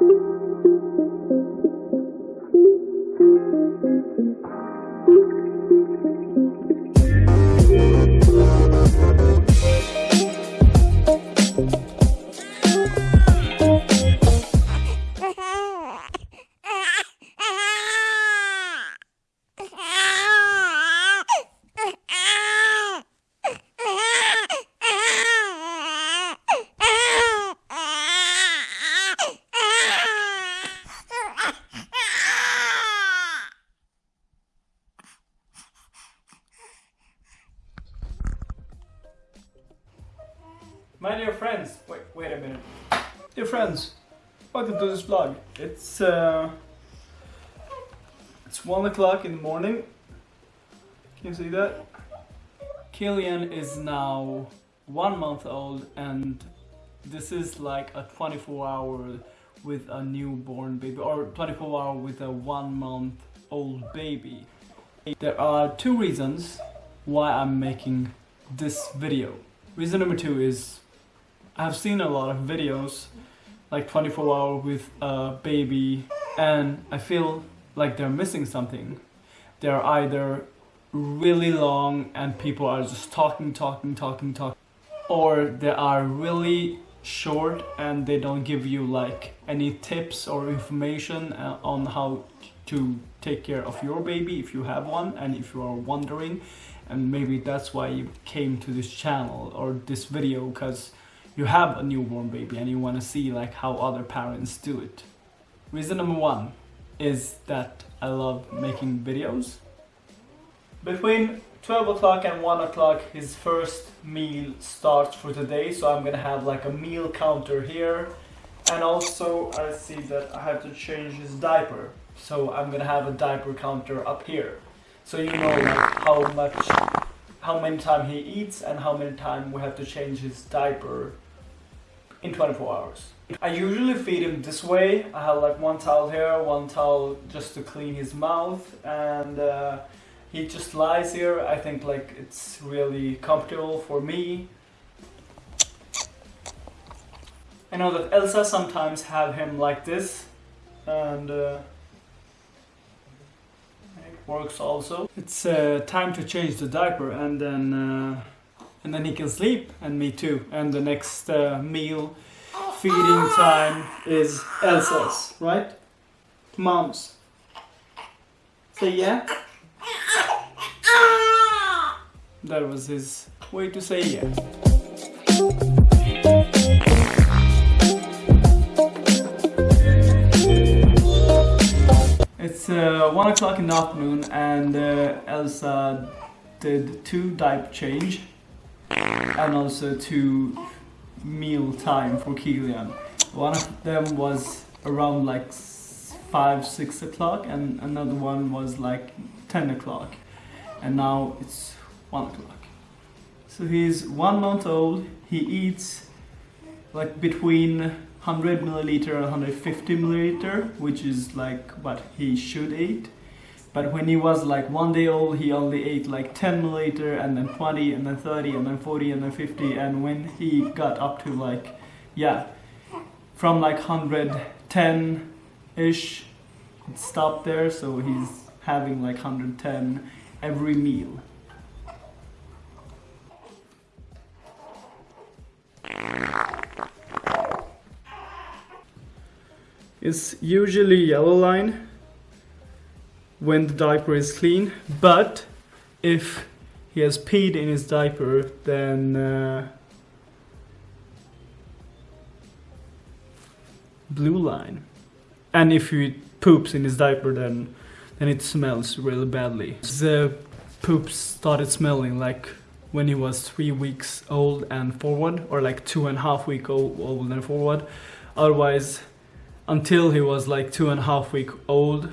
My a minute. Dear friends, welcome to this vlog. It's uh, it's one o'clock in the morning. Can you see that? Killian is now one month old, and this is like a 24 hour with a newborn baby, or 24 hour with a one month old baby. There are two reasons why I'm making this video. Reason number two is I've seen a lot of videos like 24 hour with a baby and I feel like they're missing something. They're either really long and people are just talking, talking, talking, talking or they are really short and they don't give you like any tips or information uh, on how to take care of your baby if you have one and if you are wondering and maybe that's why you came to this channel or this video because you have a newborn baby and you want to see like how other parents do it. Reason number one is that I love making videos. Between 12 o'clock and 1 o'clock his first meal starts for today so I'm gonna have like a meal counter here and also I see that I have to change his diaper so I'm gonna have a diaper counter up here so you know like how much how many time he eats and how many time we have to change his diaper in 24 hours. I usually feed him this way. I have like one towel here, one towel just to clean his mouth and uh, he just lies here. I think like it's really comfortable for me. I know that Elsa sometimes have him like this and uh, works also. It's uh, time to change the diaper and then uh, and then he can sleep and me too. And the next uh, meal feeding time is Elsa's right? Mom's. Say yeah? That was his way to say yeah uh, one o'clock in the afternoon and uh, Elsa did two diaper change and also two meal time for Kilian. One of them was around like 5, 6 o'clock and another one was like 10 o'clock. And now it's 1 o'clock. So he's one month old, he eats like between 100 milliliter and 150 milliliter, which is like what he should eat. But when he was like one day old, he only ate like 10 milliliter and then 20 and then 30 and then 40 and then 50. And when he got up to like, yeah, from like 110-ish, it stopped there. So he's having like 110 every meal. It's usually yellow line when the diaper is clean but if he has peed in his diaper then uh, blue line. And if he poops in his diaper then then it smells really badly. The poop started smelling like when he was three weeks old and forward or like two and a half week old and forward. Otherwise until he was like two and a half week old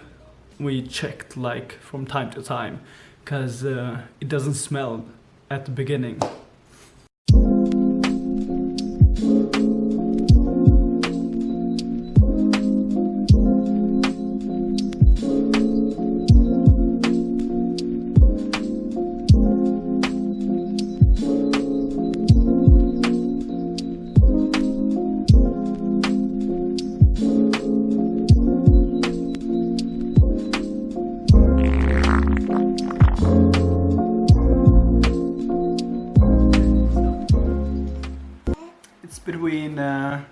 we checked like from time to time because uh, it doesn't smell at the beginning between uh,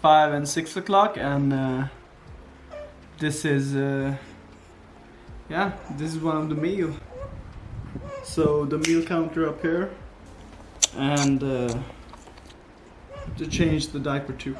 5 and 6 o'clock and uh, this is uh, yeah this is one of the meal. So the meal counter up here and uh, to change the diaper too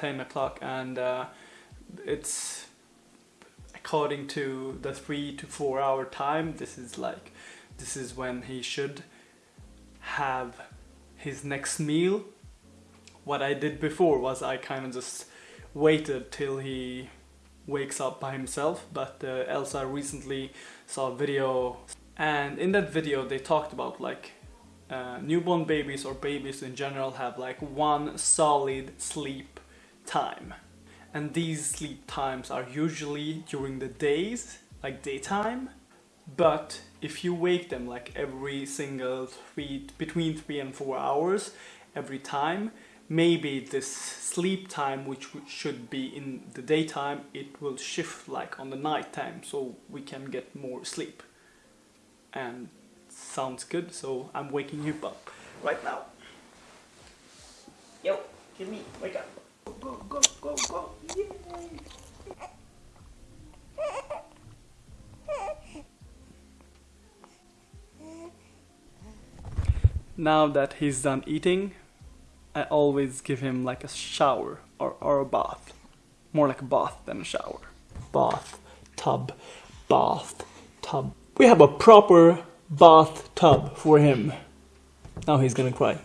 ten o'clock and uh, it's according to the three to four hour time this is like this is when he should have his next meal. What I did before was I kind of just waited till he wakes up by himself but uh, Elsa recently saw a video and in that video they talked about like uh, newborn babies or babies in general have like one solid sleep time. And these sleep times are usually during the days like daytime. But if you wake them like every single three between three and four hours every time maybe this sleep time which should be in the daytime it will shift like on the night time so we can get more sleep. And sounds good so I'm waking you up right now. Yo give me wake up go go go go Yay. now that he's done eating I always give him like a shower or, or a bath. More like a bath than a shower. Bath tub bath tub. We have a proper bathtub for him. Now he's gonna cry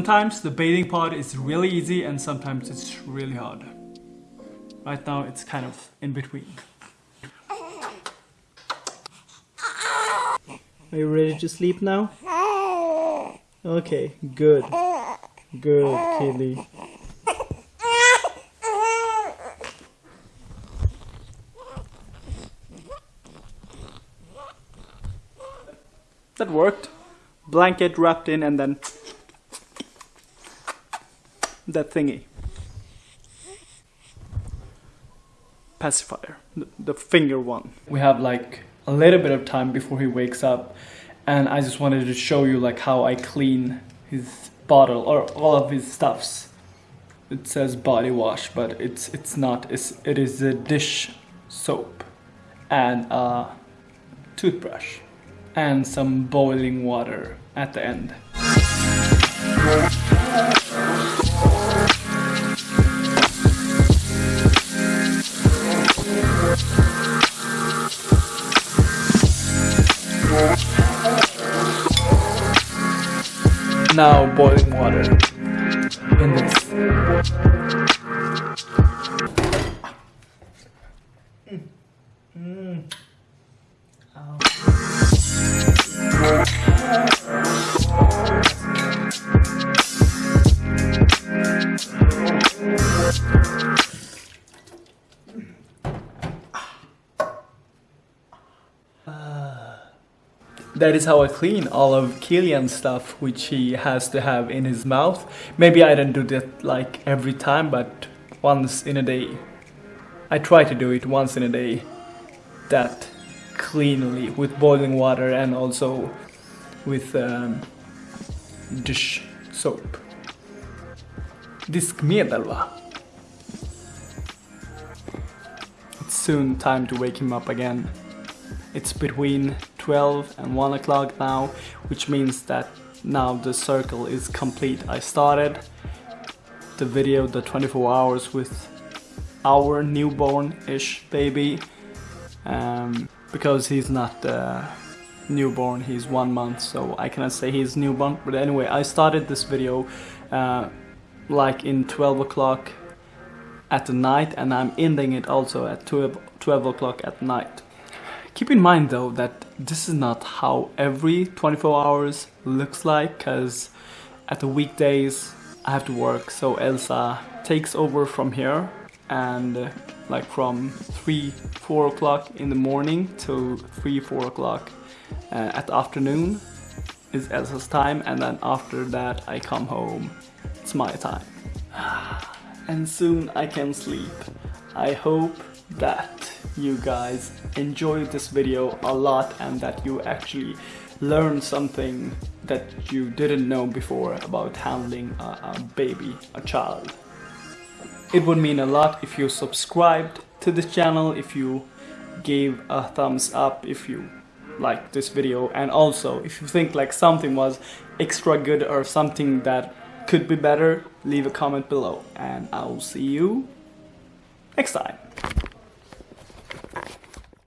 Sometimes the bathing part is really easy and sometimes it's really hard. Right now it's kind of in between. Are you ready to sleep now? Okay, good. Good, Kaylee. That worked. Blanket wrapped in and then that thingy. Pacifier, the, finger one. We have like a little bit of time before he wakes up and I just wanted to show you like how I clean his bottle or all of his stuffs. It says body wash, but it's it's not. It's, it is a dish soap and a toothbrush and some boiling water at the end. Now boiling water That is how I clean all of Killian's stuff, which he has to have in his mouth. Maybe I don't do that like every time, but once in a day. I try to do it once in a day. That cleanly with boiling water and also with um, dish soap. Diskmedel va? It's soon time to wake him up again. It's between 12 and 1 o'clock now, which means that now the circle is complete. I started the video, the 24 hours with our newborn-ish baby. Um, because he's not uh, newborn, he's one month, so I cannot say he's newborn. But anyway, I started this video uh, like in 12 o'clock at the night and I'm ending it also at 12, 12 o'clock at night. Keep in mind though that this is not how every 24 hours looks like because at the weekdays I have to work. So Elsa takes over from here and uh, like from 3 4 o'clock in the morning to 3 4 o'clock uh, at the afternoon is Elsa's time and then after that I come home. It's my time. And soon I can sleep. I hope that you guys enjoyed this video a lot and that you actually learned something that you didn't know before about handling a, a baby, a child. It would mean a lot if you subscribed to this channel, if you gave a thumbs up, if you liked this video and also if you think like something was extra good or something that could be better, leave a comment below and I'll see you next time.